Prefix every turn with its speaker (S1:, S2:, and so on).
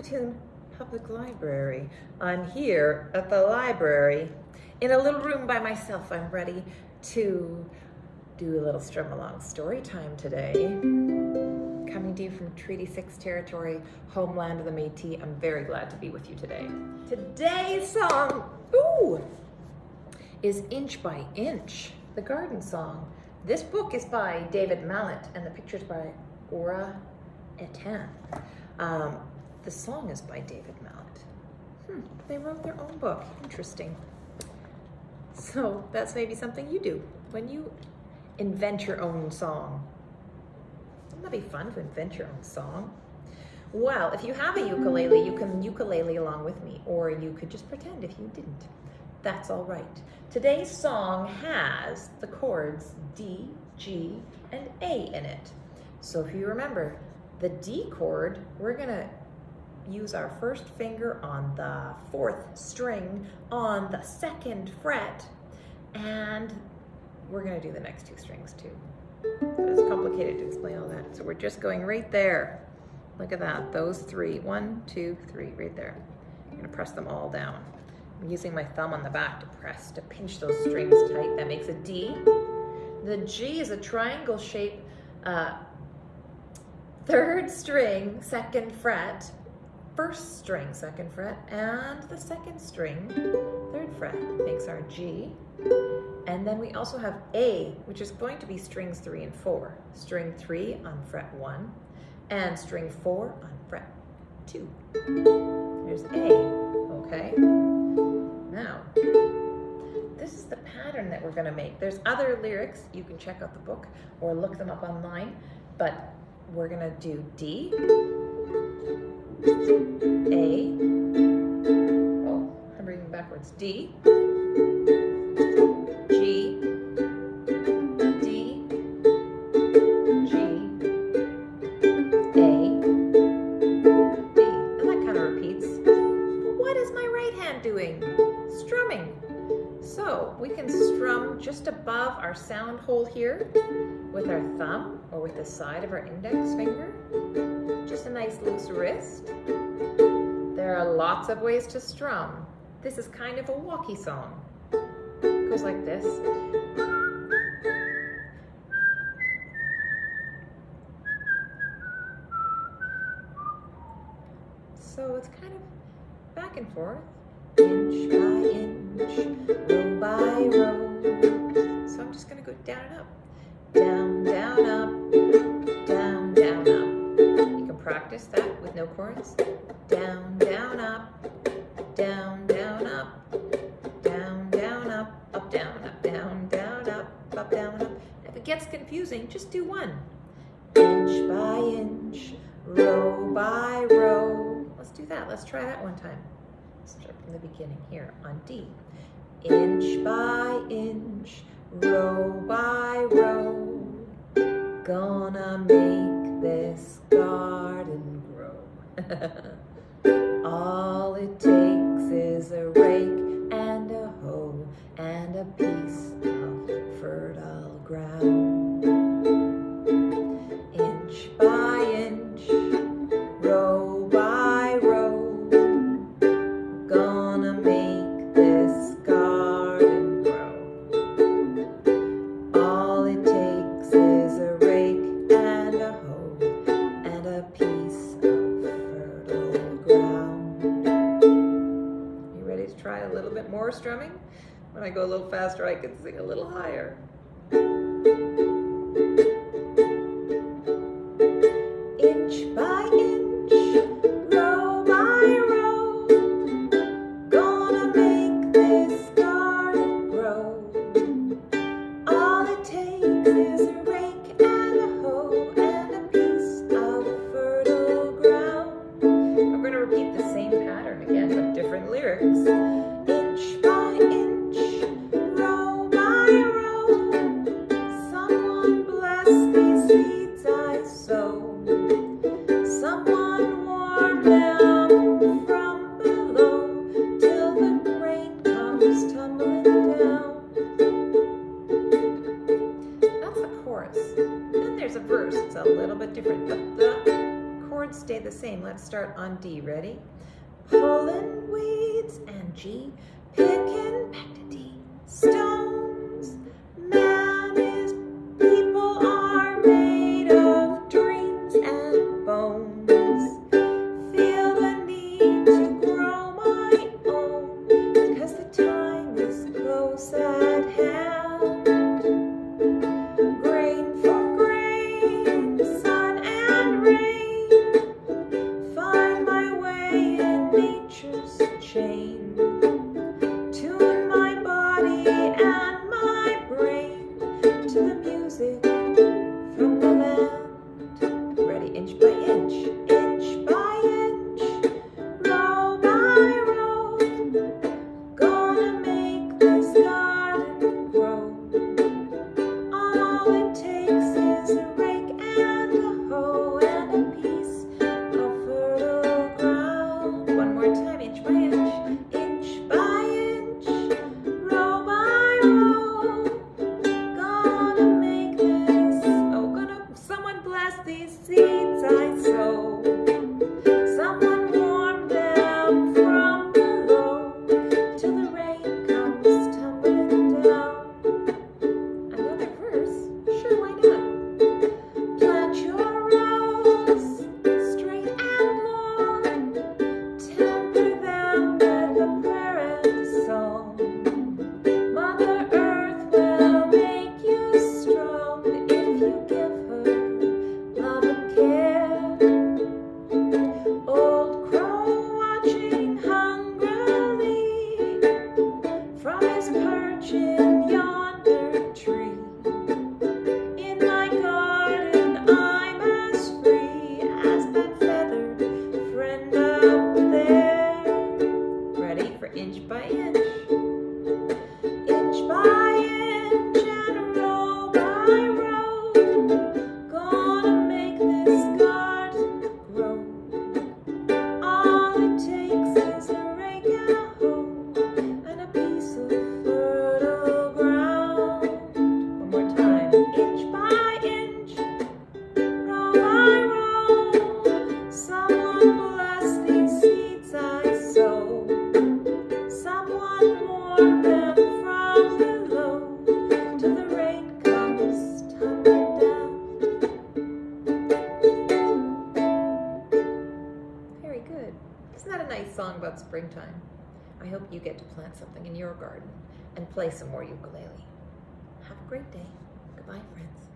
S1: Saskatoon Public Library. I'm here at the library in a little room by myself. I'm ready to do a little strum along story time today. Coming to you from Treaty 6 territory, homeland of the Métis. I'm very glad to be with you today. Today's song, ooh, is Inch by Inch, the garden song. This book is by David Mallett and the pictures by Ora Eitan. Um, the song is by David Mallett. Hmm, they wrote their own book. Interesting. So that's maybe something you do when you invent your own song. Wouldn't that be fun to invent your own song? Well, if you have a ukulele, you can ukulele along with me, or you could just pretend if you didn't. That's all right. Today's song has the chords D, G, and A in it. So if you remember, the D chord, we're gonna use our first finger on the fourth string on the second fret, and we're gonna do the next two strings too. It's complicated to explain all that. So we're just going right there. Look at that, those three. One, two, three, right there. I'm gonna press them all down. I'm using my thumb on the back to press, to pinch those strings tight. That makes a D. The G is a triangle shape, uh, third string, second fret, first string, second fret, and the second string, third fret, makes our G. And then we also have A, which is going to be strings three and four. String three on fret one, and string four on fret two. There's A, okay? Now, this is the pattern that we're gonna make. There's other lyrics, you can check out the book or look them up online, but we're gonna do D, a, oh, I'm reading backwards, D, G, D, G, A, D. And that kind of repeats. But what is my right hand doing? Strumming. So we can strum just above our sound hole here with our thumb or with the side of our index finger just a nice loose wrist. There are lots of ways to strum. This is kind of a walkie song. It goes like this. So it's kind of back and forth. Inch by inch, row by row. So I'm just gonna go down and up. Down, practice that with no chords. Down, down, up, down, down, up, down, down, up, up, down, up, down, down, up, up, down, up. If it gets confusing, just do one. Inch by inch, row by row. Let's do that. Let's try that one time. Start from the beginning here on D. Inch by inch, row by row, gonna All it takes is a rake and a hoe and a piece of fertile ground. Strumming? When I go a little faster, I can sing a little higher. verse. It's a little bit different, but the chords stay the same. Let's start on D. Ready? Pulling weeds and G, picking back to D. Still inch by inch. song about springtime. I hope you get to plant something in your garden and play some more ukulele. Have a great day. Goodbye, friends.